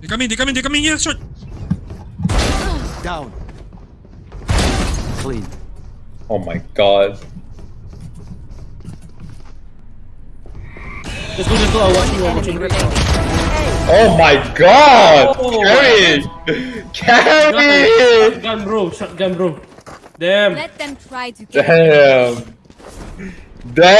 They come in, they come in, they come in here, short. Down. Clean. Oh my god. Let's go, let's go. Watching, I'm. Oh my god! Oh. Carry! Carry! Shotgun, bro. Shotgun, bro. Damn. Let them try to Damn. Damn.